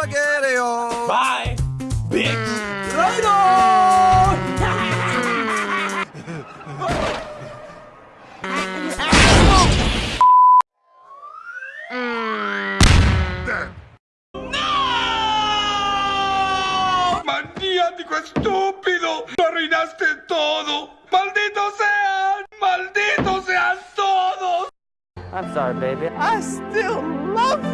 spaghetti-o! Bye, bitch! ¡Maniático estúpido! ¡Lo arruinaste todo! Maldito sean! Maldito sean todos! I'm sorry, baby. I still love you.